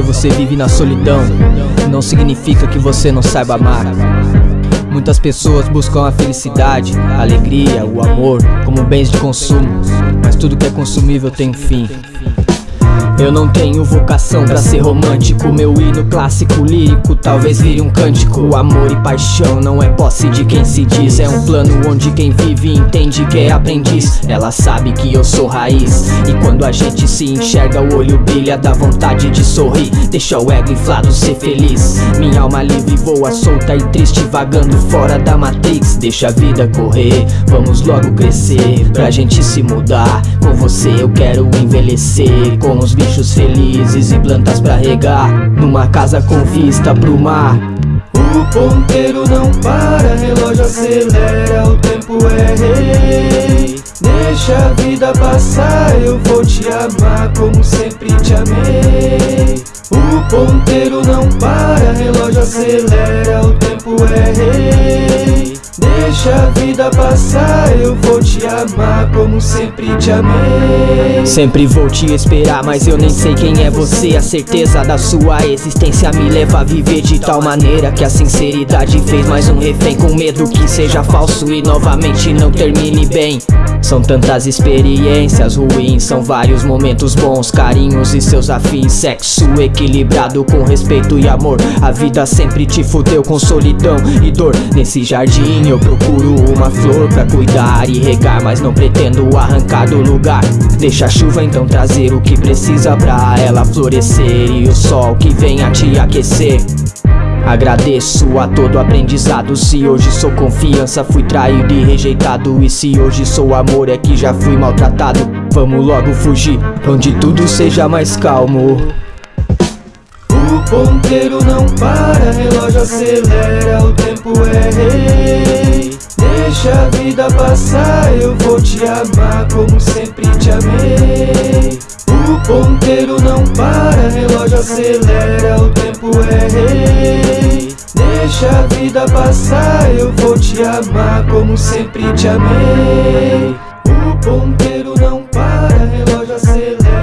você vive na solidão. Não significa que você não saiba amar. Muitas pessoas buscam a felicidade, a alegria, o amor como bens de consumo. Mas tudo que é consumível tem um fim eu não tenho vocação pra ser romântico. Meu hino clássico lírico talvez vire um cântico. Amor e paixão não é posse de quem se diz. É um plano onde quem vive entende que é aprendiz. Ela sabe que eu sou raiz. E quando a gente se enxerga o olho brilha Dá vontade de sorrir. Deixa o ego inflado ser feliz. Minha alma livre voa solta e triste Vagando fora da matrix. Deixa a vida correr, vamos logo crescer. Pra gente se mudar Com você eu quero envelhecer. Com os bichos felizes e plantas pra regar. Numa casa com vista pro mar. O ponteiro não para, relógio acelera, o tempo é rei. Deixa a vida passar, eu vou te amar como sempre te amei. O ponteiro não para, relógio acelera, o tempo é rei. Deixa a vida passar, eu vou te amar como sempre te amei. Sempre vou te esperar, mas eu nem sei quem é você. A certeza da sua existência me leva a viver de tal maneira Que a sinceridade fez mais um refém. Com medo que seja falso e novamente não termine bem. São tantas experiências ruins, são vários momentos bons, carinhos e seus afins. Sexo equilibrado com respeito e amor. A vida sempre te fudeu com solidão e dor. Nesse jardim eu procuro uma flor pra cuidar e regar Mas não pretendo arrancar do lugar. Deixa a chuva então trazer o que precisa pra ela florescer E o sol que vem a te aquecer. Agradeço a todo aprendizado Se hoje sou confiança, fui traído e rejeitado. E se hoje sou amor, é que já fui maltratado. Vamos logo fugir, onde tudo seja mais calmo. O ponteiro não para, relógio acelera, o tempo sempre te amei. O ponteiro não para, relógio acelera, o tempo é rei. Deixa a vida passar, eu vou te amar como sempre te amei. O ponteiro não para, relógio acelera